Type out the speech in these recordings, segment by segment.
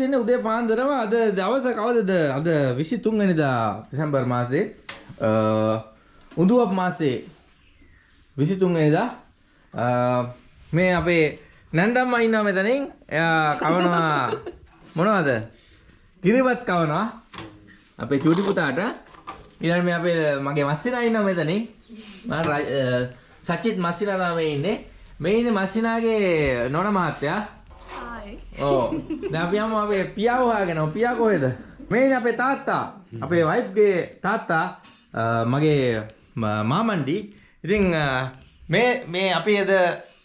යන්න ලෑස්ති වෙන්නේ උදේ පාන්දරම අද දවස කවදද? අද 23 වෙනිදා දෙසැම්බර් මාසේ. අ, උඳුවප් මාසේ 23 වෙනිදා. අ, මේ අපේ නැන්දම්මා ඉන්නවා මෙතනින් කවනවා? මොනවද? කිරිබත් කවනවා. අපේ චූටි පුතාට. ඊළඟ මේ අපේ මගේ මස්සිනා ඉන්නවා මෙතනින් සචිත් මස්සිනා තමයි ඉන්නේ. මේ ඉන්නේ මස්සිනාගේ නෝන මහත්තයා. ඕ දැන් අපි පියාව හොයාගෙන. පියා කොහෙද? මේ ඉන්නේ අපේ තාත්තා. අපේ වයිෆ්ගේ තාත්තා මගේ මාමණ්ඩි. ඉතින් මේ මේ අපි එද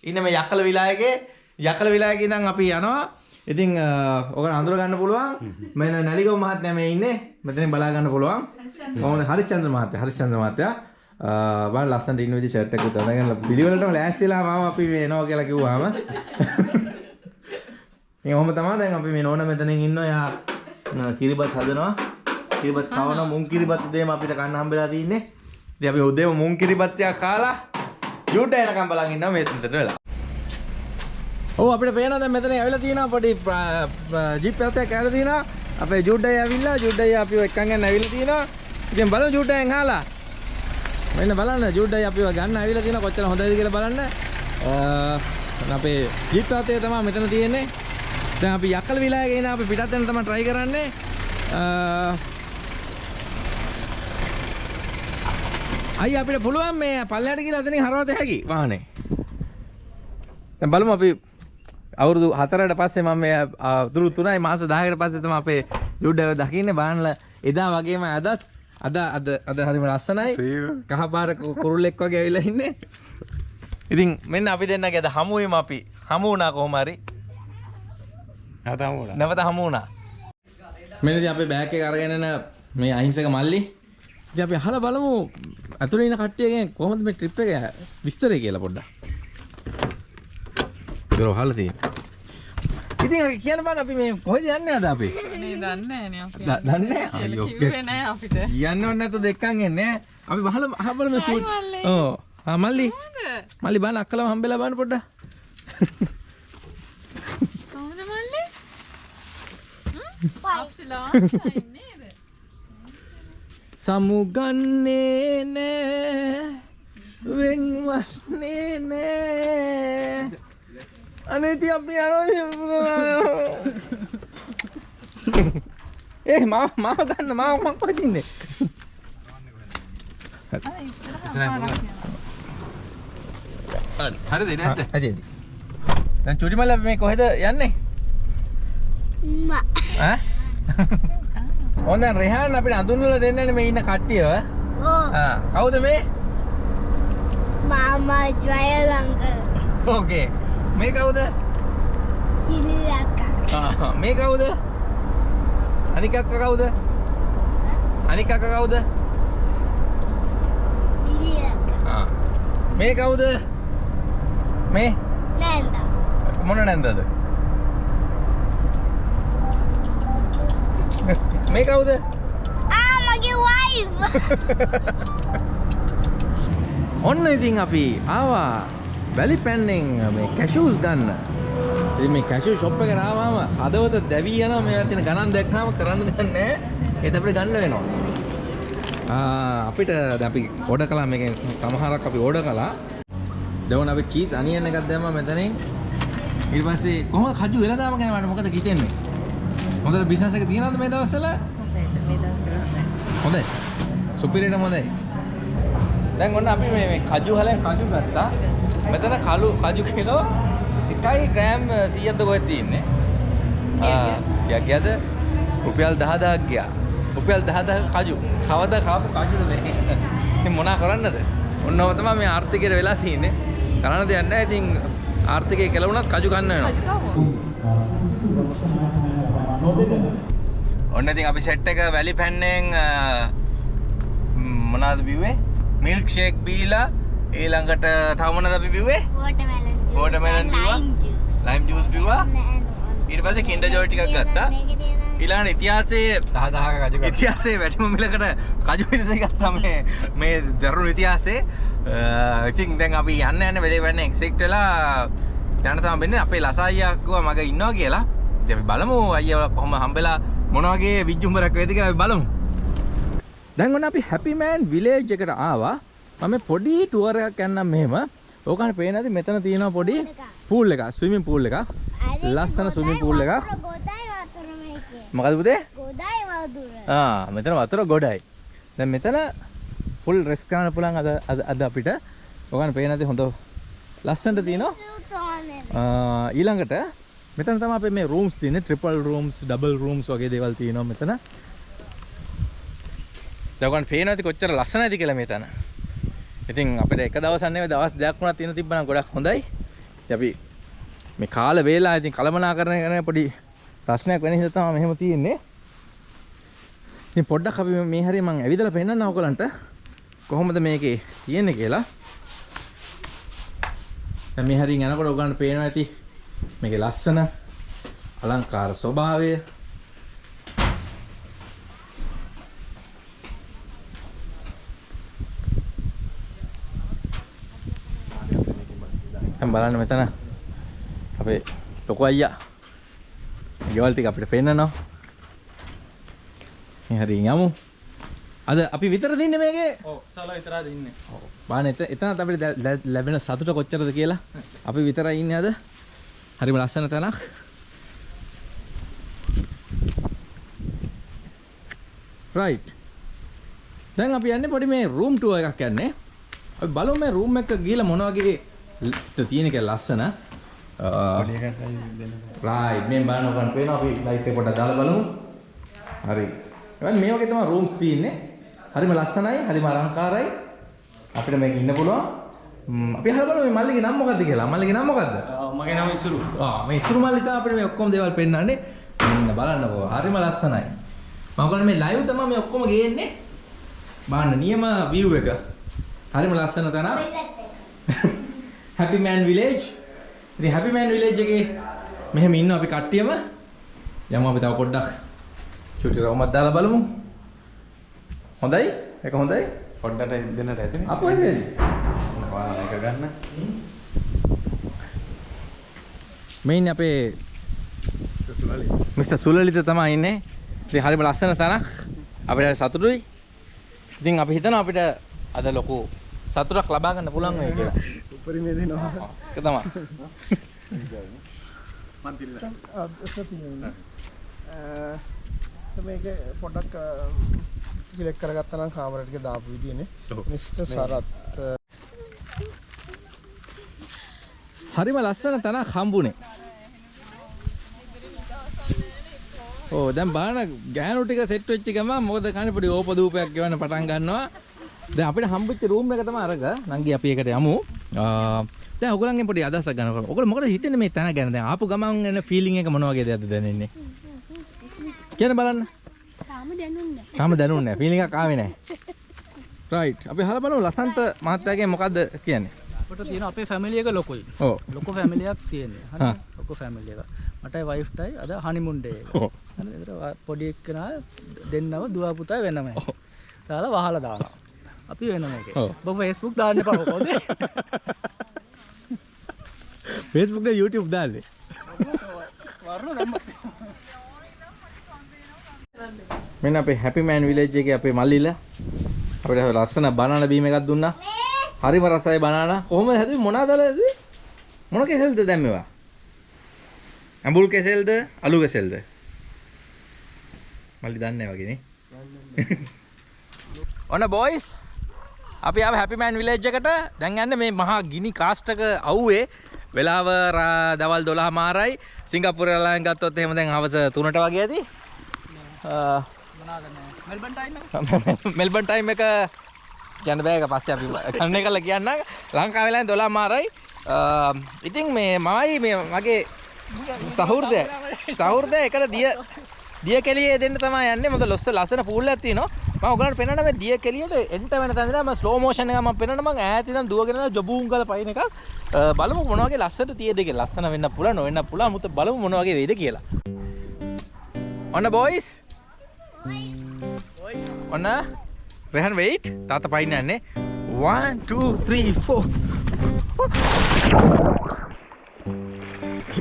ඉන්න මේ යකල විලායගේ යකල විලායගේ ඉඳන් අපි යනවා. ඉතින් ඔක අඳුර ගන්න පුළුවන්. මෙන්න නැලිගම මහත්මයා මේ ඉන්නේ. මෙතනින් බලා ගන්න පුළුවන්. කොහොමද? හරිශ්චන්ද්‍ර මහත්තයා හරිශ්චන්ද්‍ර මහත්තයා. බලන්න ලස්සනට ඉන්න විදිහ ෂර්ට් එකක් උතන ගන්න පිළිවෙලටම ලෑස්තිලා මාව අපි මේ එනවා කියලා කිව්වාම මේ ඔහොම තමයි දැන් අපි මේ නෝන මෙතනින් ඉන්නවා යා කිරිබත් හදනවා. කිරිබත් කවනවා මුං කිරිබත් උදේම අපිට කන්න හම්බෙලා තින්නේ. ඉතින් අපි උදේම මුං කිරිබත් ටිකක් කාලා යූට එනකම් බලන් ඉන්නවා මේ තුන්ට වෙලා. ඔව් අපිට පේනවා දැන් මෙතන ඇවිල්ලා තියෙනවා පොඩි ජීප් එකක් ඇවිල්ලා තියෙනවා. අපේ ජූඩ්ඩයි ඇවිල්ලා ජූඩ්ඩයි අපිව එක්කන් ගන්න ඇවිල්ලා තියෙනවා. ඉතින් බලමු ජූඩ්ඩයෙන් අහලා මෙන්න බලන්න ජූඩ්ඩයි අපිව ගන්න ඇවිල්ලා තියෙනවා කොච්චර හොඳයිද කියලා බලන්න. අපේ ජීප් එකේ තමයි මෙතන තියෙන්නේ දැන් අපි යකල විලායක එන අපි පිටත් යන තමයි try කරන්නේ. අයි අපිට පුළුවන් මේ පල්ලයට කියලා එතනින් හරවත හැකි වාහනේ. දැන් බලමු අපි අවුරුදු 4කට පස්සේ මම මේ අවුරුදු 3යි මාස 10කට පස්සේ තමයි අපේ ජුඩ්ඩව දකින්නේ. බානල එදා වගේම අදත් අද අද අද හරිම ලස්සනයි. කහ පාට කු- කුරුල්ලෙක් වගේ ඇවිල්ලා ඉන්නේ. ඉතින් මෙන්න අපි දෙන්නගේ අද හමු වෙමු අපි හමු වුණා කොහොම හරි නැවත හමු වුණා මෙන්න ඉතින් අපේ බෑග් එක අරගෙන එන මේ අහිංසක මල්ලි. ඉතින් අපි අහලා බලමු ඉන්න කට්ටියගෙන් කොහොමද මේ ට්‍රිප් එක විස්තරය කියලා පොඩ්ඩක්. ඒක අහලා තියෙනවා ඉතින් අපි කියන්න බෑ අපි මේ කොහෙද යන්නේ අද අපි? දන්නේ දන්නේ අපිට. යන්න ඕනේ නැත්නම් දෙක්කන් එන්නේ අපි බහල අහබල මේ හයි මල්ලි. මල්ලි. බාන අක්කලම හම්බෙලා බාන පොඩ්ඩක් කොහොමද මල්ලි? අපිට long time නේද? සමුගන්නේ නෑ වෙන්වන්නේ නෑ. අනේති අපි යනවා ඒ මාව මාව ගන්න මාව මං කොහෙද ඉන්නේ අර ඉස්සරහ හරිද නැද්ද ඇති දැන් චුටි මල්ල මේ කොහෙද යන්නේ? ඈ ඕන දැන් රෙහාන් අපිට අඳුන්වලා දෙන්නනේ මේ ඉන්න කට්ටියව කවුද මේ? Mama Jwayalanka ඕකේ. මේ කවුද? ආ, මේ කවුද? අනික අක්ක කවුද? අනික අක්ක කවුද. මේ කවුද? මේ? Nanda මොන නැන්දද මේ කවුද? Ah mage wife. ඔන්න ඉතින් අපි ආවා වැලි පැන්නෙන් මේ කැෂූස් ගන්න. ඉතින් මේ කැෂූ ෂොප් එකට ආවම හදවත දැවී යනවා. මේවා තියෙන ගණන් දැක්කම කරන්න දෙයක් නැහැ. ඒත් අපිට ගන්න වෙනවා. ආ අපිට දැන් අපි ඕඩර් කළා. මේකෙන් සමහරක් අපි ඕඩර් කළා. දැන් අපි චීස් අනියන් එකක් දැම්මා මෙතනින්. ඊට පස්සේ කොහොමද කජු වෙනදාම ගැන මට මොකද හිතෙන්නේ හොඳට බිස්නස් එක තියනවද මේ දවස්වල? හොඳයි. සුපිරියටම හොඳයි දැන් ඔන්න අපි මේ මේ කජු හලෙන් කජු ගත්තා. මෙතන කළු කජු කිලෝ එකයි ග්‍රෑම් 100ක්ද කොහෙද තියෙන්නේ? ආ ගියා. ගියාද? රුපියල් 10000ක් ගියා. රුපියල් 10000ක කජු. කවදා කාපු කජුද මේ? ඉතින් මොනා කරන්නද? ඔන්නව තමයි මේ ආර්ථිකයට වෙලා තියෙන්නේ. කරන්න දෙයක් නැහැ. ඉතින් ආර්ථිකය කෙලවුණත් කජු කන්න වෙනවා ඔන්න ඉතින් අපි සෙට් එක වැලි පැන්නෙන් මොනවද බිව්වේ? මිල්ක් ෂේක් බීලා ඊළඟට තව මොනවද අපි බිව්වේ? and බිව්වා? lime juice. ලයිම් ජූස් බිව්වා. ඊට පස්සේ කින්ඩර් ජොයි ටිකක් ගත්තා. ඊළඟට ඉතිහාසයේ 10000ක කජු. ඉතිහාසයේ වැටිම මිලකට කජු පිළිස ගත්තා මේ මේ දරුණු ඉතිහාසයේ. ඉතින් දැන් අපි යන්න යන්න වෙලේ වෙන්න එක්සෙක්ට් වෙලා යන්න තමයි වෙන්නේ අපේ ලස අයියා කිව්වා මග ඉන්නවා කියලා. ඉතින් අපි බලමු අයියා කොහොම හම්බෙලා මොන වගේ විජ්ජුම්බරක් වේද කියලා අපි බලමු. දැන් ඔන්න අපි හැපි මෑන් විලේජ් එකට ආවා. මම පොඩි ටුවර් එකක් යන්නම් මෙහෙම. ඕකනේ පේනද මෙතන තියෙනවා පොඩි පූල් එකක්, ස්විමින් පූල් එකක්. ලස්සන ස්විමින් පූල් එකක්. ගොඩයි වතුර මේකේ. මොකද පුතේ? ගොඩයි වතුර. ආ මෙතන වතුර ගොඩයි. දැන් මෙතන ෆුල් රෙස් කරන්න පුළුවන් අද අද අපිට. ඔකන පේනද හොඳ ලස්සනට තියෙනවා. ඊළඟට මෙතන තමයි අපේ මේ රූම්ස් තියෙන්නේ ට්‍රිපල් රූම්ස් ඩබල් රූම්ස් වගේ දේවල් තියෙනවා මෙතන. දැන් ඔකන් පේනවා ඇති කොච්චර ලස්සනයිද කියලා මෙතන. ඉතින් අපිට එක දවසක් නෙවෙයි දවස් දෙකක් වුණා තියෙන තිබ්බනම් ගොඩක් හොඳයි. ඉතින් අපි මේ කාල වේලා ඉතින් කලමනාකරණය කරන පොඩි ප්‍රශ්නයක් වෙන හින්දා තමයි මෙහෙම තියෙන්නේ. ඉතින් පොඩ්ඩක් අපි මේ හරිය මම ඇවිදලා පෙන්නන්න ඔයගලන්ට කොහොමද මේකේ තියෙන්නේ කියලා. දැන් මේ හරියෙන් යනකොට ඔයගලන්ට පේනවා ඇති මේකේ ලස්සන අලංකාර ස්වභාවය. දැන් බලන්න මෙතන අපේ ලොකු අයියා ගෙවල් ටික අපිට පෙන්නනවා. මේ හරියෙන් යමු. අද අපි විතර දින්නේ මේකේ ඔව් සලා විතරයි ඉන්නේ. බාන එත එතනත් අපිට ලැබෙන සතුට කොච්චරද කියලා අපි විතරයි ඉන්නේ අද හරිම ලස්සන තැනක්. රයිට් දැන් අපි යන්නේ පොඩි මේ රූම් ටුවර් එකක් යන්නේ. අපි බලමු මේ රූම් එක ගිහලා මොන වගේ තියෙන කියලා ලස්සන. රයිට් මේ බලන්න ඔකන් පේනවා. අපි ලයිට් එක පොඩ්ඩක් දාලා බලමු. හරි. එවන් මේ වගේ තමයි රූම්ස් තියෙන්නේ හරිම ලස්සනයි. හරිම අලංකාරයි. අපිට මේක ඉන්න පුළුවන් අපි අහලා බලමු මේ මල්ලිගේ නම මොකද්ද කියලා. මල්ලිගේ නම මොකද්ද? මගේ නම ඉසුරු. ආ මේ ඉසුරු මල්ලි තමයි අපිට මේ ඔක්කොම දේවල් පෙන්වන්නේ මෙන්න බලන්නකෝ. හරිම ලස්සනයි. මම කියන්නේ මේ ලයිව් තමයි මේ ඔක්කොම ගේන්නේ. බලන්න නියම view එක. හරිම ලස්සන තැනක්. හැපි මෑන් විලේජ් ඉතින් හැපි මෑන් විලේජ් එකේ මෙහෙම ඉන්න අපි කට්ටියම. යමු අපි තව පොඩ්ඩක් චුටි රවුමක් දාලා බලමු. හොඳයි? ඒක හොඳයි? පොඩ්ඩට දෙන්නට ඇතිනේ. අපෝ එන්නේ පාන එක ගන්න. මේ ඉන්නේ අපේ. මිස්ටර් සුලලිත තමයි ඉන්නේ. ඉතින් හරිම ලස්සන තැනක්. අපිට සතුටුයි. ඉතින් අපි හිතනවා අපිට අද ලොකු සතුටක් ලබා ගන්න පුළුවන් වෙයි කියලා. උපරිමේ දෙනවා. ඒක තමයි. මේක පොඩක් සිලෙක්ට් කරගත්තා නම් කාමරේට දාපු විදියනේ. මිස්ටර් සරත් හරිම ලස්සන තැනක් හම්බුනේ. ඕ දැන් බලන්න ගෑනු ටික සෙට් වෙච්ච ගමන් මොකද කන්නේ පොඩි ඕපදූපයක් ගෙවන්න පටන් ගන්නවා. දැන් අපිට හම්බෙච්ච රූම් එක තමයි අරක. නංගි අපි ඒකට යමු. දැන් ඔයගොල්ලන්ගෙන් පොඩි අදහසක් ගන්නකොට. ඔයගොල්ලෝ මොකද හිතන්නේ මේ තැන ගැන? දැන් ආපු ගමන් එන ෆීලිං එක මොන වගේද අද දැනෙන්නේ? කියන්න බලන්න. තාම දැනුන්නේ තාම දැනුන්නේ නැහැ. ෆීලිං එකක් ආවේ නැහැ. රයිට්. අපි අහලා බලමු ලසන්ත මහත්තයාගෙන් මොකද්ද කියන්නේ? අපට තියෙන අපේ ෆැමිලි එක ලොකුයි. ඔව්. ලොකු ෆැමිලි එකක් තියෙන්නේ. හා. හරි. ලොකු ෆැමිලි එකක්. මටයි වයිෆ්ටයි අද හනිමුන් ඩේ එක. ඔව්. හරි. ඒතර පොඩි එක්කෙනා දෙන්නම දුව පුතා වෙනම. දාලා වහලා දානවා. අපි වෙනම එකේ. ඔව්. ඔබ Facebook දාන්න එපා කොහොමද? Facebook නේ YouTube දාන්නේ. මෙන්න අපේ හැපි මෑන් විලේජ් එකේ අපේ මල්ලිලා අපිට ලස්සන බනානා බීම එකක් දුන්නා. හරිම රසයි බනානා. කොහොමද හැදුවේ මොනවාද දාලා හැදුවේ? මොන කෙසෙල්ද දැන් මේවා? ඇඹුල් කෙසෙල්ද අලු කෙසෙල්ද? මල්ලි දන්නේ නැහැ වගේ නේ. ඔන්න බොයිස් අපි ආව හැපි මෑන් විලේජ් එකට දැන් යන්නේ මේ මහා ගිනි කාස්ටක අවුවේ වෙලාව දවල් 12 මාරයි සිංගප්පූරු එයාලෙන් ගත්තොත් එහෙම දැන් හවස 3ට වගේ ඇති අ, මොනවාද මේ මෙල්බන් ටයිම් එක? කියන්න බෑ ඒක පස්සේ අපි කන්නේ කළා කියන්න. ලංකාවේ වෙලාවෙන් 12 මාරයි. ඉතින් මේ මමයි මේ මගේ සහෘදය සහෘදය එකට දිය දිය කෙලියේ දෙන්න තමයි යන්නේ. මොකද ලොස්ස ලස්සන පූල් එකක් තියෙනවා. මම ඔයගලන්ට පෙන්නන්න මේ දිය කෙලියට එන්ට වෙන තැන ඉඳන් මම ස්ලෝ මෝෂන් එක මම පෙන්නන්න මම ඈත ඉඳන් දුවගෙන යන ජොබූන් ගාලා පයින් එකක්. බලමු මොන වගේ ලස්සනට තියෙද කියලා ලස්සන වෙන්න පුළුවන් නොවෙන්න පුළුවන්. මුත බලමු මොන වගේ වෙයිද කියලා. ඔන්න බොයිස් ඔන්න රෙහන් වෙයිට් තාත පයින්න යන්නේ 1 2 3 4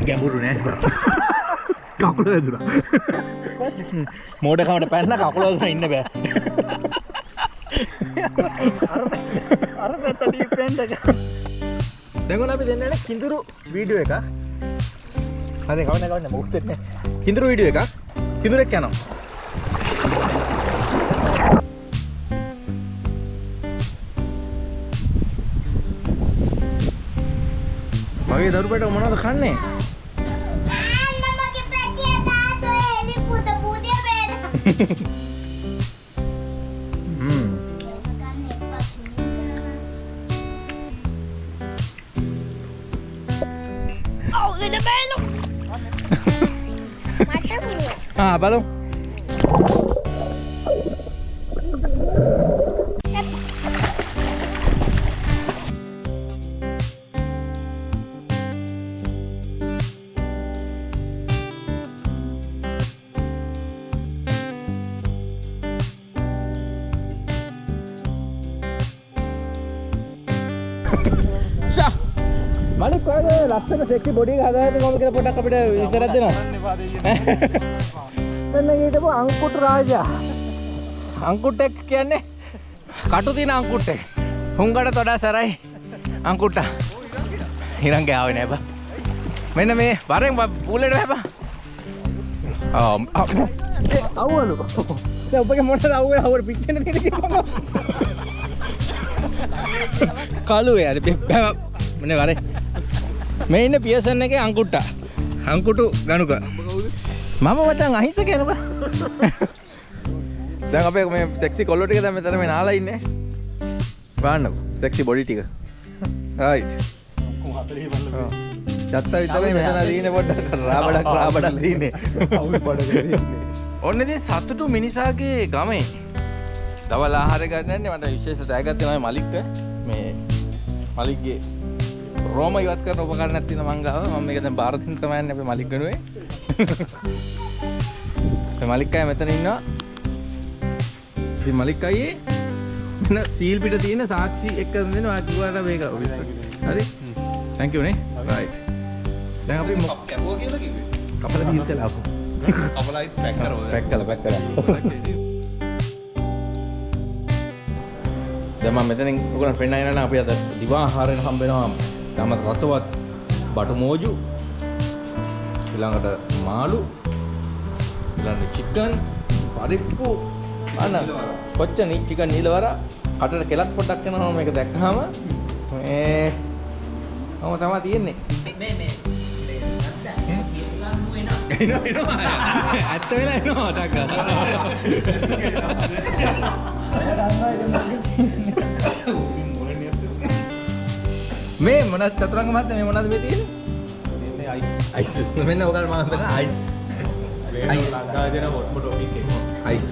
ගැඹුරු නෑ. කකුල වැදුනා. මෝඩකමට පැන්න කකුල වැදුනා ඉන්න බෑ. අර පැත්ත ඩීප් එක. දැන් අපි දෙන්න කිඳුරු වීඩියෝ එකක්. හරි කවන්න කවන්න නැහැ. කිඳුරු වීඩියෝ එකක්. කිඳුරෙක් යනවා මගේ දරුපට මොනවද කන්නේ? මගේ පැටිය මලික් ඔයාගේ ලස්සන සෙක්සි බොඩි එක හදාගෙන කොහොමද කියලා පොඩ්ඩක් අපිට ඉස්සරහ දෙනවා එන්න හිටපු අංකුට රාජා අංකුට්ටෙක් කියන්නේ කටු තින අංකුට්ටෙක් හුංගට තොඩා සරයි අංකුට්ට හිරන් ගාව නෑබ මෙන්න මේ වරෙන් පූලට හැබ අවලු ඔබගේ මොට අවුව හවට පිච්චන කලු යට පැ මන වරේ මේ ඉන්න පියසන්න එක අංකුට්ට අංකුටු ගනුක. මම වටන් අහිත කෙනක දැන් අපේ මේ සෙක්සි කොල්ලොටික දැම තර මේ නාලා ඉන්න. බාන්න සෙක්සි බොඩි ටික. චත්ත විතර මෙතන දීන පොඩ්ඩක්. රාබඩක් රාබඩක් දීනේ ඔන්න ඉතින් සතුටු මිනිසාගේ ගමේ. දවල් ආහාර ගන්නන්නේ මට විශේෂ තෑගත් තමයි මලික්ට මේ මලික්ගේ රෝම ඉවත් කරන උපකරණයක් තියෙන මං ගාව මම මේක දැන් බාර දෙන්න තමයි අපේ මලික් ගනුවේ. මේ මලික් අය මෙතන ඉන්නවා. ඉතින් මලික් අයියේ. මෙන්න සීල් පිට තියෙන සාක්ෂි එක්ක දෙන්න ඔයා කිව්වට මේක හරි? Thank you නේ. Right. දැන් අපි මොක- කැපුවා කියලා කිව්වේ. කපලා දීලා කියලා අපු කපලයි පැක් කරනවා. පැක් කළා පැක් කළා දැන් මම මෙතනින් ඔයගොල්ලන් පෙන්නන යනවා අපි අද දිවා ආහාරයෙන් හම්බ වෙනවා තමත් රසවත් බටු මෝජු ඊළඟට මාළු ඊළඟට චිකන් පරිප්පු අන්න කොච්ච නී චිකන් නීලවර කටට කෙලක් පොඩ්ඩක් කරනවා මේක දැක්කහම. මේ ඔහොම තමයි තියෙන්නේ. එනවා එනවා ඇත්ත වෙලා එනවා ටක් මේ මොනවද චතුරංග මහත්තයා මේ මොනවද මේ තියෙන්නේ? අයිස් අයිස් මෙන්න ඔයාලා මම හිතන අයිස් අයිස් ලංකාවේ දෙන මොට් ඔෆිස් එක. අයිස්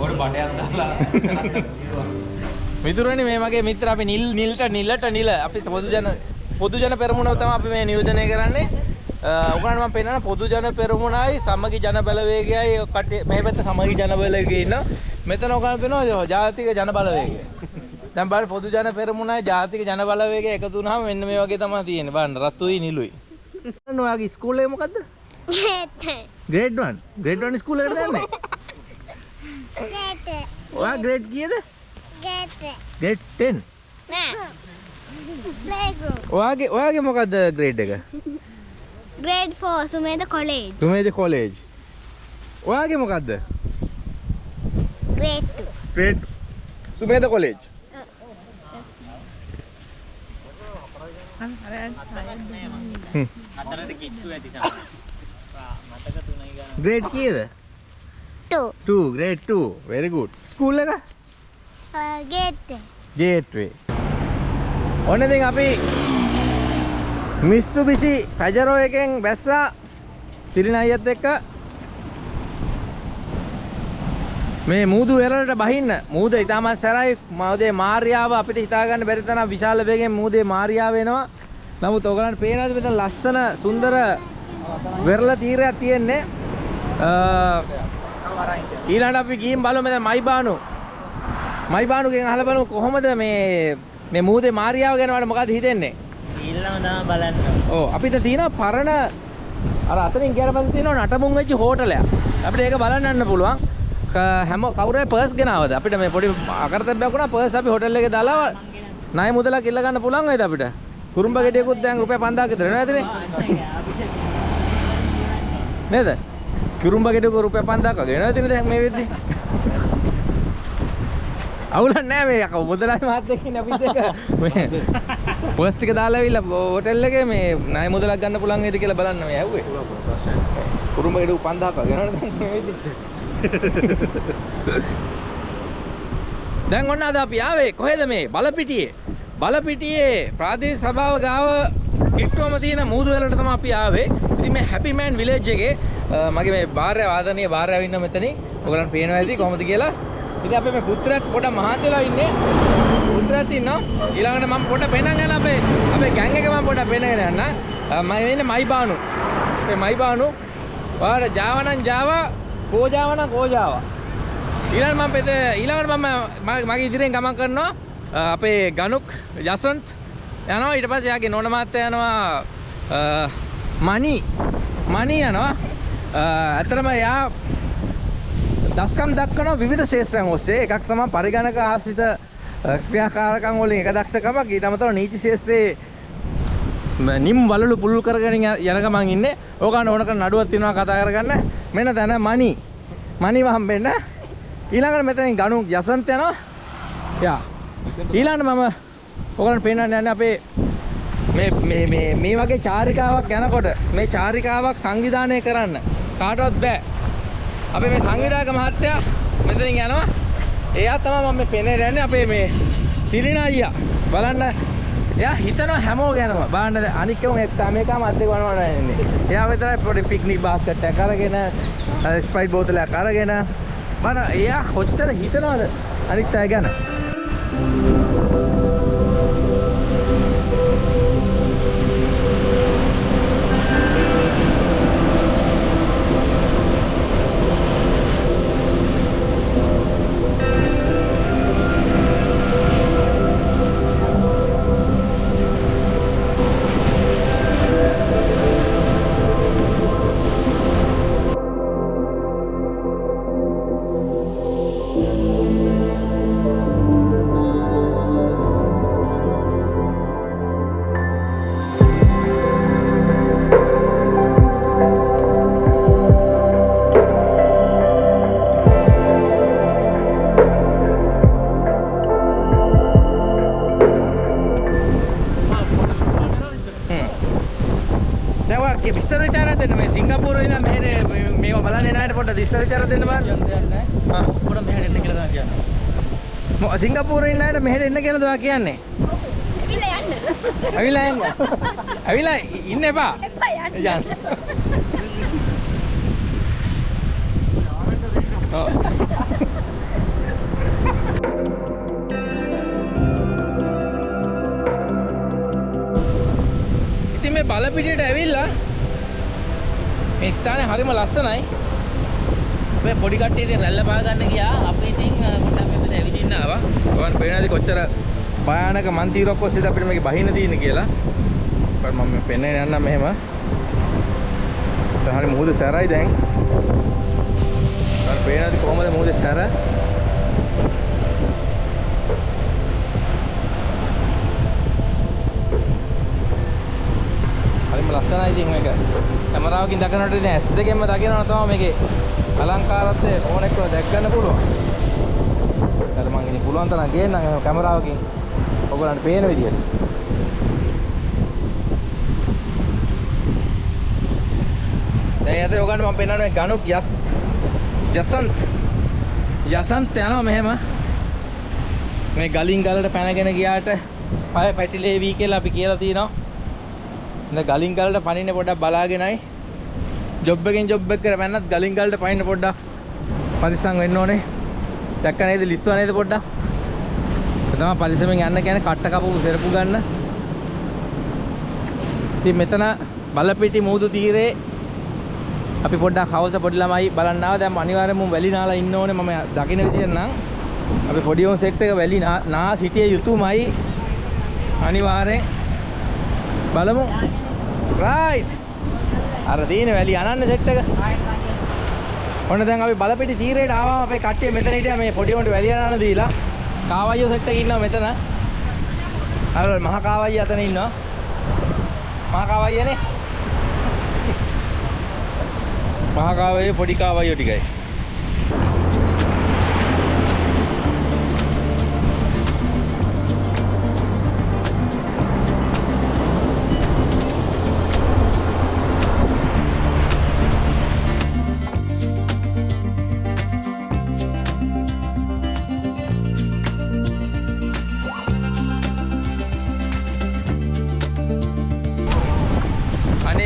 ඕකට බඩයක් දාලා මිතුරනි මේ මගේ මිත්‍ර අපි නිල් නිල්ට නිලට නිල. අපි පොදු ජන පොදු ජන පෙරමුණ තමයි අපි මේ නියෝජනය කරන්නේ. උගන්න මම පෙන්නන පොදු ජන පෙරමුණයි සමගි ජන බලවේගයයි මේ පැත්ත සමගි ජන බලවේගය ඉන්න. මෙතන උගන්න පෙන්නනවා ජාතික ජන බලවේගය දැන් බලන්න පොදු ජන පෙරමුණයි ජාතික ජන බලවේගය එකතු වුණාම මෙන්න මේ වගේ තමයි තියෙන්නේ බලන්න රතුයි නිලුයි ඔයාගේ ස්කූලේ මොකද්ද ගේට. ග්‍රේඩ් 1 ග්‍රේඩ් 1 ස්කූල් එකට යන්නේ ගේට. ඔයා ග්‍රේඩ් කීයද ගේට. ග්‍රේඩ් 10 නෑ. ප්ලේග්‍රවුන්ඩ්. ඔයාගේ ඔයාගේ මොකද්ද ග්‍රේඩ් එක grade 4 Sumeda college. Sumedha college ඔයාගේ මොකක්ද grade 2. Grade Sumedha college grade කීයද? 2. 2 ග්‍රේඩ් 2 very good. ස්කූල් එක? ගේට්. ගේට්වේ ඔන්න ඉතින් අපි මිස්සුබිසි පැජරෝ එකෙන් බැස්සා තිරින අයියත් එක්ක මේ මූදු වෙරළට බහින්න මූද ඉතාමත් සැරයි මවදේ මාර්යාව අපිට හිතාගන්න බැරි තරම් විශාල වේගෙන් මූදේ මාර්යාව වෙනවා නමුත් ඔයගලන්ට පේනවාද මෙතන ලස්සන සුන්දර වෙරළ තීරයක් තියෙන්නේ ඊළඟට අපි ගිහින් බලමු මෙතන මයිබානු මයිබානුගෙන් අහලා බලමු කොහොමද මේ මේ මූදේ මාර්යාව ගැන වල මොකද හිතෙන්නේ ඊළඟ තමයි බලන්න. ඕ අපිට තියෙන පරණ අර අතනින් ගියට පස්සේ තියෙනවා නටමුන් වෙච්ච හෝටලයක්. අපිට ඒක බලන්න යන්න පුළුවන්. ක- හැම කවුරුහරි පර්ස් ගෙනාවද? අපිට මේ පොඩි අකරතැබ්බයක් වුණා පර්ස් අපි හෝටල් එකේ දාලා ණය මුදලක් ඉල්ල ගන්න පුළුවන් වේද අපිට? කුරුම්බ ගෙඩියකුත් දැන් රුපියල් 5000ක් විතර වෙනවා ඇතිනේ. නේද? කුරුම්බ ගෙඩියක රුපියල් 5000ක් වගේ වෙනවා ඇතිනේ දැන් මේ වෙද්දි. අවුලක් නැහැ මේ යකෝ මුදලාලි මහත්තයෙක් ඉන්නේ අපිත් එක මේ පර්ස් ටික දාලා ඇවිල්ලා හෝටල් එකේ මේ ණය මුදලක් ගන්න පුළුවන් වේද කියලා බලන්න මේ ඇහුවේ. කුරුම්බ ගෙඩියක 5000ක් වගේ වෙනවනේ දැන් මේ වෙද්දි. දැන් ඔන්න අද අපි ආවේ කොහෙද මේ බලපිටියේ? බලපිටියේ ප්‍රාදේශ සභාව ගාව කිට්ටුවම තියෙන මූදු වලට තමයි අපි ආවේ. ඉතින් මේ හැපි මෑන් විලේජ් එකේ අ, මගේ මේ භාර්යාව ආදරණීය භාර්යාව ඉන්න මෙතනින්. ඔයගලන්ට පේනවා ඇති කොහොමද කියලා. ඉතින් අපි මේ පුත්‍රයාත් පොඩක් මහන්සි වෙලා ඉන්නේ. පුත්‍රයාත් ඉන්නවා. ඊළඟට මම පොඩක් පෙන්නන්න යන අපේ අපේ ගෑන් එක මම පොඩක් පෙන්නගෙන යන්න. අ, මම ඉන්නේ මයිබානු. මේ මයිබානු. ඔයාලට ජාව නම් ජාවා. කෝජාව නම් කෝජාවා ඊළඟ මම පෙත ඊළඟට මම ම- මගේ ඉදිරියෙන් ගමන් කරනවා අ, අපේ ගනුක් යසන්ත් යනවා. ඊට පස්සේ යාගේ නෝන මාත්තයා යනවා අ, මණි. මණි යනවා. අ, ඇත්තටම යා දස්කම් දක්වන විවිධ ශේත්‍රයන් ඔස්සේ. එකක් තමයි පරිගණක ආශ්‍රිත අ, ක්‍රියාකාරකම් වලින් එක දක්ෂකමක්. ඊට අමතරව නීති ශාස්ත්‍රයේ ම- නිම් වලලු පුළුල් කරගෙන යන යන ගමන් ඉන්නේ. ඕකන ඕනක නඩුවක් තියෙනවා කතා කරගන්න. මෙන්න දැන මණි. මණිව හම්බෙන්න. ඊළඟට මෙතනින් ගණු යසන්ත යනවා. යා. ඊළඟට මම ඕගලන්ට පේන්නන්න යන්නේ අපේ මේ මේ මේ මේ වගේ චාරිකාවක් යනකොට මේ චාරිකාවක් සංවිධානය කරන්න කාටවත් බෑ. අපේ මේ සංවිධායක මහත්තයා මෙතනින් යනවා. එයා තමයි මම මේ පෙනේ යන්නේ අපේ මේ තිරිණ අයියා. බලන්න එයා හිතනවා හැමෝ ගැනම. බලන්න අනික් කෙනෙක් එක්ක මේකම අද්දේ වනවන ඉන්නේ. එයා විතරයි පොඩි පික්නික් බාස්කට් එකක් අරගෙන ස්ප්‍රයිට් බෝතලයක් අරගෙන බලන්න එයා කොච්චර හිතනවද අනිත් අය ගැන. දැන් අයට මෙහෙට එන්න කියලාද ඔයා කියන්නේ? ඇවිල්ලා යන්න. ඇවිල්ලා එන්න. ඇවිල්ලා ඉන්න එපා. එපා යන්න. යන්න. ඔව්. ඉතින් මේ බලපිටියට ඇවිල්ලා මේ ස්ථානේ හරිම ලස්සනයි. අපේ පොඩි කට්ටිය ඉතින් රැල්ල පා ගන්න ගියා. අපි ඉතින් අ, පොඩ්ඩක් මෙතන ඇවිදින්න ආවා. ඔයන් පේනවාද කොච්චර භයානක මන්තිරක් ඔස්සේද අපිට මේක බහින්න තියෙන්නේ කියලා. ਪਰ මම මේ පෙන්නේ යන්නම් මෙහෙම. දැන් හරි මුහුද සැරයි දැන්. ඔයන් පේනවාද කොහමද මුහුද සැර? හරිම ලස්සනයි ඉතින් මේක. කැමරාවකින් දකිනකොට ඉතින් ඇස් දෙකෙන්ම දකිනවා තමයි මේකේ අලංකාරත්වය ඕනෙක්ව දැක් ගන්න පුළුවන්. අර මං ඉතින් පුළුවන් තරම් ගේන්නම් කැමරාවකින් ඔයගොල්ලන්ට පේන විදියට. දැන් යතේ ඔයගොල්ලන්ට මම පෙන්නන්නේ ගණුක් යස් යසන්ත් යසන්ත් යනවා මෙහෙම මේ ගලින් ගලට පැනගෙන ගියාට පය පැටිලේවි කියලා අපි කියලා තියෙනවා. දැන් ගලින් ගලට පනින්න පොඩ්ඩක් බලාගෙනයි ජොබ් එකෙන් ජොබ් එකට පැනනත් ගලින් ගලට පනින්න පොඩ්ඩක් පරිස්සම් වෙන්න ඕනේ. දැක්ක නේද ලිස්සුවා නේද පොඩ්ඩක්? ඒ තමයි පරිස්සමෙන් යන්න කියන්නේ කට්ට කපපු සෙරපු ගන්න. ඉතින් මෙතන බලපිටි මූදු තීරේ අපි පොඩ්ඩක් හවස පොඩි ළමයි බලන්න ආවා. දැන් අනිවාර්යයෙන්ම වැලි නාලා ඉන්න ඕනේ මම දකින්න විදියට නම්. අපි පොඩි උන් සෙට් එක වැලි නා- නා සිටිය යුතුමයි. අනිවාර්යෙන් බලමු රයිට් අර තියෙන වැලි අනන්න සෙට් එක ඔන්න දැන් අපි බලපිටි තීරයට ආවම අපේ කට්ටිය මෙතන හිටියා. මේ පොඩි උන්ට වැලි අනන්න දීලා. කාවයියෝ සෙට් එකේ ඉන්නවා මෙතන. අර මහා කාවයිය අතන ඉන්නවා. මහා කාවයියනේ. මහා කාවයිය පොඩි කාවයියෝ ටිකයි.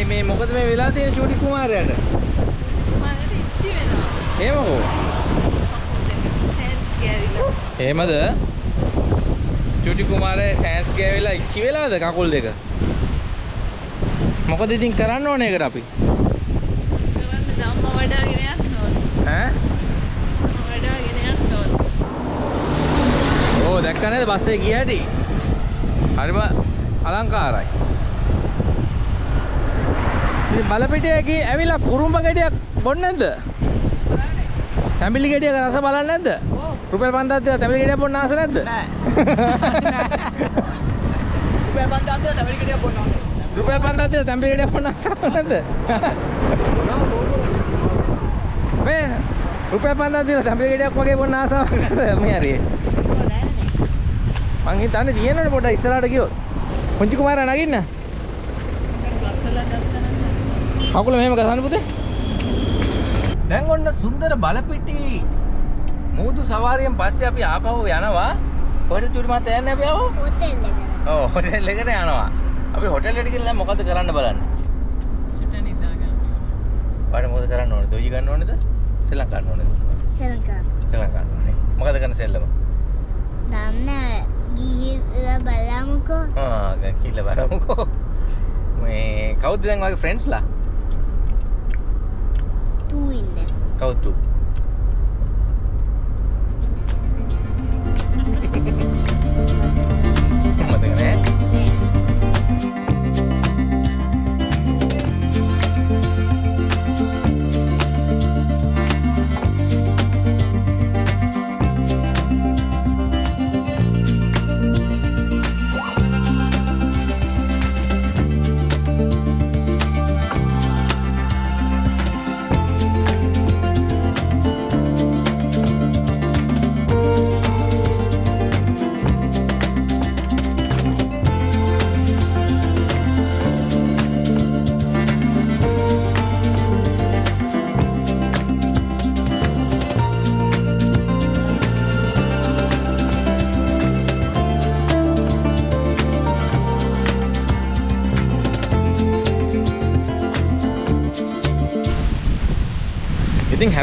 මේ මොකද මේ වෙලා තියෙන චූටි කුමාරයාට මට ඉච්චි වෙනවා. සෑන්ස් ගෑවිලා. එහෙමද චූටි කුමාරයා සෑන්ස් ගෑවිලා ඉච්චි වෙලාද කකුල් දෙක මොකද ඉතින් කරන්න ඕනේ ඒකට අපි කරන්න ධම්ම වඩාගෙන යන්න ඕන. ඈ වඩාගෙන යන්න ඕන. ඕ දැක්ක නේද බස්සේ ගිය හැටි හරිම අලංකාරයි ඉතින් බලපිටියකි ඇවිල්ලා කුරුම්බ ගෙඩියක් බොන්නේ නැද්ද? තැඹිලි ගෙඩියක රස බලන්නේ නැද්ද? රුපියල් 5000ක් දීලා තැඹිලි ගෙඩියක් බොන්න ආස නැද්ද? උපය බන්දාන්තය තැවිලි ගෙඩියක් බොන්නවා. රුපියල් 5000ක් දීලා තැඹිලි ගෙඩියක් බොන්න ආස නැද්ද? මේ රුපියල් 5000ක් දීලා තැඹිලි ගෙඩියක් වගේ බොන්න ආසාවක් නැද්ද? මේ හරියේ මං හිතන්නේ තියෙනවනේ පොඩ්ඩක් ඉස්සරහට ගියොත්. පුංචි කුමාරයා නගින්න කකුල මෙහෙම ගසන්න පුතේ. දැන් ඔන්න සුන්දර බලපිටි මූදු සවාරියෙන් පස්සේ අපි ආපහු යනවා. කොහෙද චුටි මහත්තයා යන්නේ අපි ආපහු? හොටෙල් එකට. ඔව් හොටෙල් එකට යනවා. අපි හොටෙල් එකට ගිහලා දැන් මොකද කරන්න බලන්න. චුට නිදා ගන්න. ඔයාලට මොකද කරන්න ඕනේ දොයි ගන්න ඕනේද? සෙල්ලම් ගන්න ඕනේද? සරකා. සෙල්ලම් ගන්න ඕනේ. මොකද කරන්න සෙල්ලම? දන්න ගිහිල්ලා බලමුකෝ. ආ කිල්ල බලමුකෝ. මේ කවුද දැන් වගේ ෆ්‍රෙන්ඩ්ස්ලා ටූ ඉන්න. කවුද තු මතක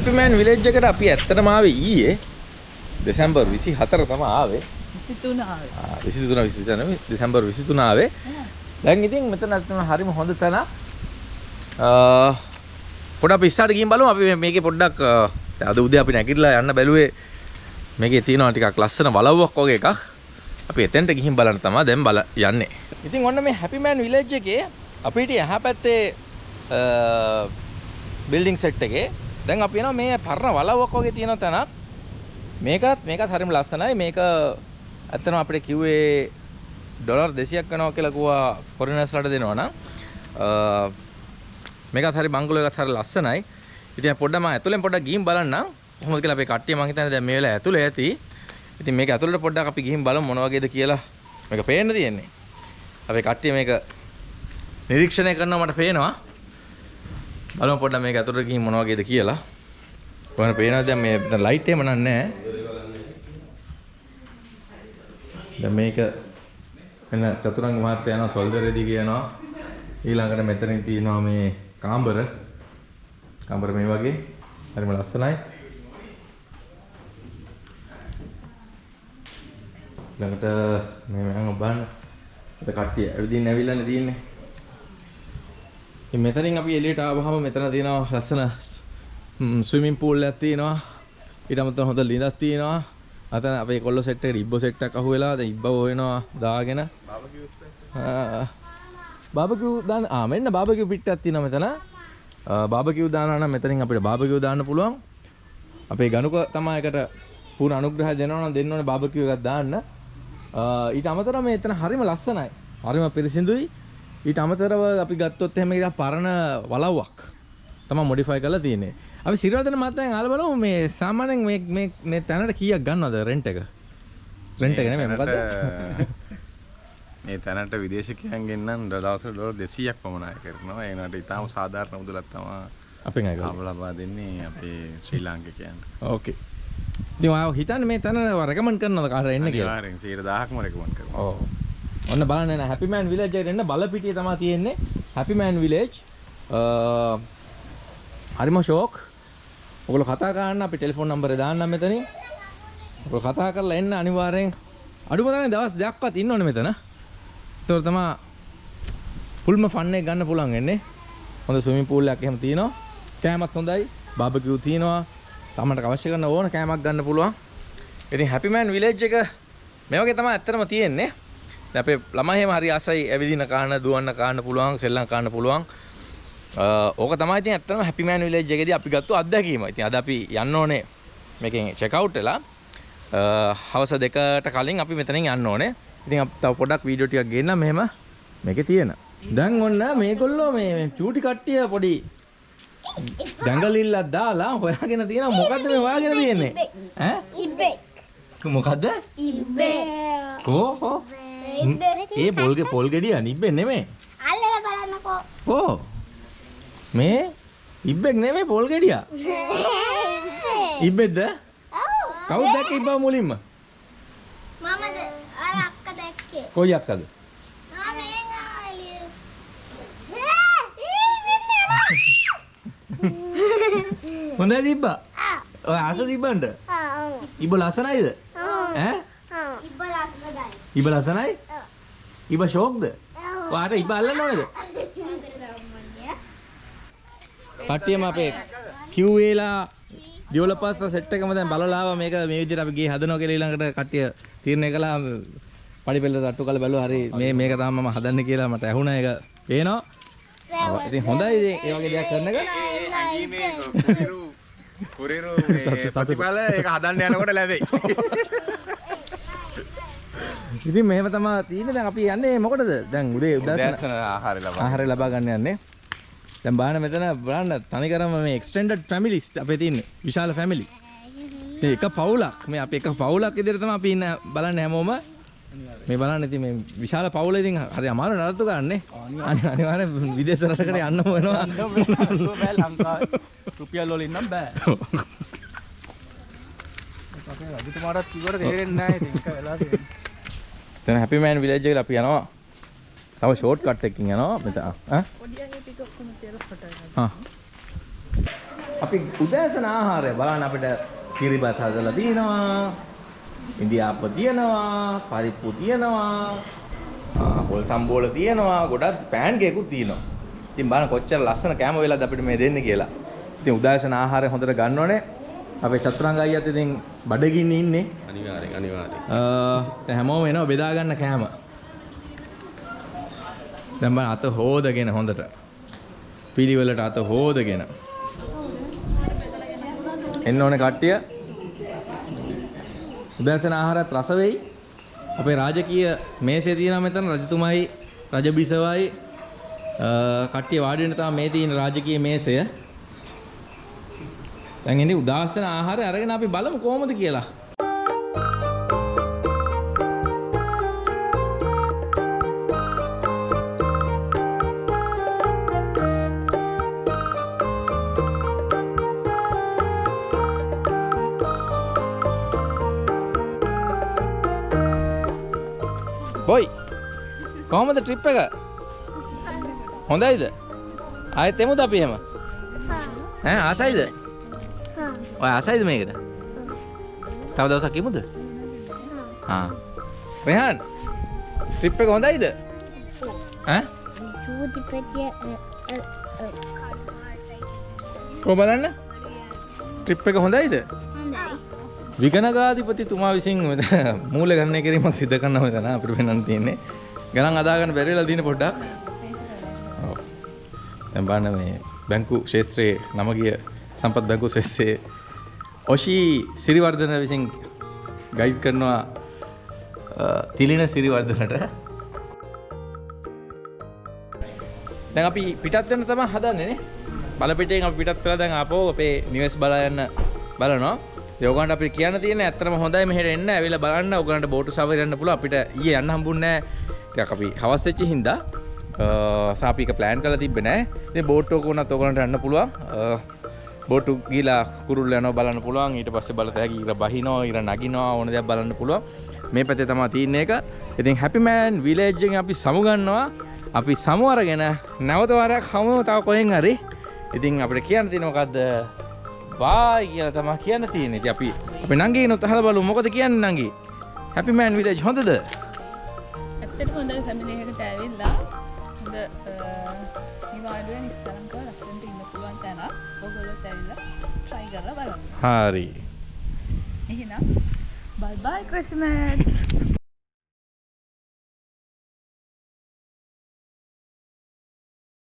ඉතින් හැපිමෑන් විලේජ් එකට අපි ඇත්තටම ආවේ ඊයේ දෙසැම්බර් 24 තමයි ආවේ. 23 ආවේ. ආ, 23 23 දෙසැම්බර් 23 ආවේ. දැන් ඉතින් මෙතන හරිම හොඳ තැන. අ පොඩ්ඩක් අපි ඉස්සරහට ගිහින් බලමු. අපි මේකේ පොඩ්ඩක් අද උදේ අපි නැගිටලා යන්න බැලුවේ මේකේ තියෙනවා ටිකක් ලස්සන වලව්වක් වගේ එකක්. අපි එතෙන්ට ගිහින් බලන්න තමයි දැන් බල යන්නේ. ඉතින් ඔන්න මේ හැපිමෑන් විලේජ් එකේ අපිට එහා පැත්තේ බිල්ඩින් සෙට් එකේ දැන් අපි යනවා මේ පරණ වලව්වක් වගේ තියෙන තැනක්. මේකත් මේකත් හරිම ලස්සනයි. මේක ඇත්තටම අපිට කිව්වේ ඩොලර් 200ක් වෙනවා කියලා කිව්වා ෆොරිනර්ස්ලාට දෙනවා නම්. අ, මේකත් හරි බංගලෝ එකත් හරි ලස්සනයි. ඉතින් පොඩ්ඩක් මම ඇතුලෙන් පොඩ්ඩක් ගිහින් බලන්නම්. කොහොමද කියලා අපේ කට්ටිය මං හිතන්නේ දැන් මේ වෙලාව ඇතුලේ ඇති. ඉතින් මේක ඇතුලට පොඩ්ඩක් අපි ගිහින් බලමු මොන වගේද කියලා. මේක පේන්න තියෙන්නේ. අපේ කට්ටිය මේක නිරීක්ෂණය කරනවා මට පේනවා. බලමු පොඩ්ඩක් මේක ඇතුලට ගිහින් මොන වගේද කියලා. කොහොමද පේනවද? දැන් මේ දැන් ලයිට් එහෙම නැහැ. දැන් මේක එන්න චතුරංග මහත්තයා යනවා සොල්දරේදී කියනවා. ඊළඟට මෙතනින් තියෙනවා මේ කාම්බර කාම්බර මේ වගේ. හරිම ලස්සනයි. ළඟට මේ මම බලන්න අද කට්ටිය ඇවිදින්න ඇවිල්ලානේ තියෙන්නේ. ඉතින් මෙතනින් අපි එළියට ආවහම මෙතන තියෙනවා ලස්සන ස්විමින් පූල් එකක් තියෙනවා ඊට අමතරව හොඳ ළිඳක් තියෙනවා අතන අපේ කොල්ල සෙට් එකේ ඉබ්බෝ සෙට් එකක් අහුවෙලා දැන් ඉබ්බව හොයනවා දාගෙන ආ. බාබකිව් දාන්න ආ මෙන්න බාබකිව් පිට්ටක් තියෙනවා මෙතන. බාබකිව් දානවා නම් මෙතනින් අපිට බාබකිව් දාන්න පුළුවන්. අපේ ගණුක තමයි එකට පූර්ණ අනුග්‍රහය දෙනවා නම් දෙන්න ඕනේ බාබකිව් එකක් දාන්න. ඊට අමතරව මේ එතන හරිම ලස්සනයි. හරිම පිරිසිදුයි. ඊට අමතරව අපි ගත්තොත් එහෙම ඉතින් පරණ වලව්වක් තමයි මොඩිෆයි කරලා තියෙන්නේ. අපි සිරවදන මතෙන් අහලා බලමු මේ සාමාන්‍යයෙන් මේ මේ මේ තැනට කීයක් ගන්නවද රෙන්ට් එක? රෙන්ට් එක නෙමෙයි මොකද්ද? මේ තැනට විදේශකයන් ගෙන්නම් දවසට ඩොලර් 200ක් පමණ අය කරනවා. ඒ වුණාට ඉතාම සාධාරණ මුදලක් තමයි අපෙන් අය ලබා දෙන්නේ අපේ ශ්‍රී ලාංකිකයන්ට. ඕකේ. ඉතින් ඔයාව හිතන්නේ මේ තැන රෙකමන්ඩ් කරනවද කාටද එන්න කියලා? අනිවාර්යෙන් 10000ක්ම රෙකමන්ඩ් කරනවා. ඔව්. ඔන්න බලන්න එන හැපි මෑන් විලේජ් එකට එන්න බලපිටියේ තමයි තියෙන්නේ. Happy man village. හරිම ෂෝක්. ඔයගොල්ලෝ කතා කරන්න අපි ටෙලිෆෝන් නම්බරේ දාන්නම් මෙතනින්. ඔයගොල්ලෝ කතා කරලා එන්න අනිවාර්යෙන් අඩුම තරමේ දවස් දෙකක්වත් ඉන්න ඕනේ මෙතන. ඒතකොට තමයි ෆුල්ම ෆන් එක ගන්න පුළුවන් වෙන්නේ. හොඳ ස්විමින් pool එකක් එහෙම තියෙනවා. කෑමත් හොඳයි. බාබකියු තියෙනවා. තමන්ට අවශ්‍ය කරන ඕන කෑමක් ගන්න පුළුවන්. ඉතින් හැපි මෑන් විලේජ් එක මේ වගේ තමයි ඇත්තටම තියෙන්නේ. දැන් අපේ ළමයි එහෙම හරි ආසයි ඇවිදින කාන දුවන්න කාන්න පුළුවන් සෙල්ලම් කාන්න පුළුවන්. ඕක තමයි ඉතින් ඇත්තටම හැපි මෑන් විලේජ් එකේදී අපි ගත්ත අත්දැකීම. ඉතින් අද අපි යන්න ඕනේ මේකෙන් චෙක් අවුට් වෙලා හවස දෙකට කලින් අපි මෙතනින් යන්න ඕනේ. ඉතින් අපි තව පොඩක් වීඩියෝ ටිකක් ගේන්න මෙහෙම මේකේ තියෙන. දැන් ඔන්න මේගොල්ලෝ මේ මේ චූටි කට්ටිය පොඩි දඟලිල්ලක් දාලා හොයාගෙන තියෙනවා මොකද්ද මේ හොයාගෙන තියෙන්නේ ඈ ඉබ්බෙක්. මොකද්ද ඉබ්බෙක්. කෝ ඒ පොල් පොල් ගෙඩිය නිබ්බෙ නෙමෙයි අල්ලලා බලන්නකෝ. ඕ මේ ඉබ්බෙක් නෙමෙයි පොල් ගෙඩිය ඉබ්බෙක්. ඉබ්බෙක්ද. කවුද දැක්ක ඉබ්බා මුලින්ම මමද අර අක්ක දැක්කේ. කොයි අක්කද. හොඳයි තිබ්බා ආ. ඔය ආස. ඔව්. ඉබ්බ ලස්සනයිද. ඈ. ඉබ්බ ලස්සනයි? ඔව්. ඉබ්බ ෂෝක්ද? ඔව්. ඔයාට ඉබ්බ අල්ලන්න ඕනේද කට්ටියම අපේ කිව්වේලා ඩියවලපර්ස් සෙට් එකම දැන් බලලා ආවා. මේක මේ විදිහට අපි ගේ හදනවා කියලා ඊළඟට කට්ටිය තීරණය කළා. පඩි පෙළ තට්ටු කරලා බැලුවා. හරි මේ මේක තමයි මම හදන්නේ කියලා මට ඇහුණා. ඒක පේනවා. ඉතින් හොඳයි ඉතින්. ඒ වගේ දෙයක් කරන එක. කුරිරු කුරිරු මේ ප්‍රතිඵල ඒක හදන්න යනකොට ලැබෙයි. ඉතින් මෙහෙම තමයි තියෙන්නේ. දැන් අපි යන්නේ මොකටද? දැන් උදේ උදෑසන ආහාර ලබා. ආහාරය ලබා ගන්න යන්නේ. දැන් බලන්න මෙතන බලන්න තනිකරම මේ එක්ස්ටෙන්ඩඩ් ෆැමිලිස් අපේ තියෙන්නේ. විශාල ෆැමිලි ඉතින් එක පවුලක්. මේ අපි එක පවුලක් විදිහට තමයි අපි ඉන්න බලන්න හැමෝම. මේ බලන්න ඉතින් මේ විශාල පවුල ඉතින් හරි අමාරු නඩත්තු ගන්නනේ අනි- අනිවාර්යෙන් විදේශ රටකට යන්න වෙනවා. බෑ ලංකාවේ රුපියල් වලින් නම් බෑ. අපේ රජතුමාටත් කිව්වට තේරෙන්නේ නැහැ ඉතින් ඒක වෙලා තියෙන්නේ දැන් හැපි මෑන් විලේජ් එකට අපි යනවා. තව ෂෝට් කට් එකකින් යනවා. මෙතන ඈ ආ? අපි උදෑසන ආහාරය බලන්න අපිට කිරිබත් හදලා තියෙනවා ඉන්දියාප්ප තියෙනවා පරිප්පු තියෙනවා පොල් සම්බෝල තියෙනවා ගොඩක් පෑන් කේකුත් තියෙනවා ඉතින් බලන්න කොච්චර ලස්සන කෑම වෙලාද අපිට මේ දෙන්නේ කියලා. ඉතින් උදෑසන ආහාරය හොඳට ගන්න ඕනේ අපේ චතුරංග අයියත් ඉතින් බඩගින්නේ ඉන්නේ අනිවාර්යෙන් අනිවාර්යෙන්. අ, දැන් හැමෝම එනවා බෙදා ගන්න කෑම. දැන් බලන්න අත හොදගෙන හොඳට. පිළිවෙලට අත හොදගෙන. එන්න ඕනේ කට්ටිය. උදෑසන ආහාරත් රස වෙයි. අපේ රාජකීය මේසේ තියෙනවා මෙතන රජතුමයි රජබිසවයි අ, කට්ටිය වාඩි වෙන තමයි මේ තියෙන රාජකීය මේසය. දැන් ඉන්නේ උදාසන ආහාරය අරගෙන අපි බලමු කොහොමද කියලා. බොයි කොහොමද ට්‍රිප් එක? හොඳයිද? ආයෙත් එමුද අපි එහෙම? ඈ ආසයිද ඔය ආසයිද මේකට තව දවසක් එමුද ආ. රෙහාන් ට්‍රිප් එක හොඳයිද? ඈ? චූටි පෙටිය කොහොම බලන්න. ට්‍රිප් එක හොඳයිද? හොඳයි. විගණකාධිපතිතුමා විසින් මූල ගණනය කිරීමක් සිදු කරනවා මෙතන අපිට වෙනන් තියෙන්නේ. ගණන් අදාගන්න බැරිලා තියෙන පොඩ්ඩක්. දැන් බලන්න මේ බැංකු ක්ෂේත්‍රයේ නම ගිය සම්පත් බැංකු ක්ෂේත්‍රයේ ඔෂී සිරිවර්ධන විසින් ගයිඩ් කරනවා අ, තිලින සිරිවර්ධනට. දැන් අපි පිටත් වෙන්න තමයි හදන්නේ නේ. බලපිටෙන් අපි පිටත් වෙලා දැන් ආපහු අපේ නිවෙස් බලා යන්න බලනවා. ඒ ඔයගොල්ලන්ට අපි කියන්න තියෙන්නේ ඇත්තටම හොඳයි මෙහෙට එන්න ඇවිල්ලා බලන්න. ඔයගොල්ලන්ට බෝටු සවාරිය යන්න පුළුවන්. අපිට ඊයේ යන්න හම්බුන්නේ නැහැ. ටිකක් අපි හවස් වෙච්ච හින්දා. සාපික ප්ලෑන් කරලා තිබ්බේ නැහැ. ඉතින් බෝට්ටුවක වුණත් ඔයගොල්ලන්ට යන්න පුළුවන්. අ, බෝට්ටු ගිහලා කුරුල්ල යනවා බලන්න පුළුවන්. ඊට පස්සේ බලත හැකි ඉර බහිනවා ඉර නගිනවා ඕන දෙයක් බලන්න පුළුවන්. මේ පැත්තේ තමයි තියෙන එක ඉතින් හැපි මෑන් විලේජ් එකෙන් අපි සමු ගන්නවා. අපි සමු අරගෙන නැවත වරක් හමු තව කොහෙන් හරි. ඉතින් අපිට කියන්න තියෙන මොකද්ද? බායි කියලා තමයි කියන්න තියෙන්නේ. ඉතින් අපි අපි නංගිනුත් අහලා බලමු. මොකද කියන්නේ නංගි? හැපි මෑන් විලේජ් හොඳද? ඇත්තට හොඳ ෆැමිලි එකකට ඇවිල්ලා. හොඳ නිවාඩුවෙන් කරලා බලන්න. හරි එහෙනම් bye bye Christmas.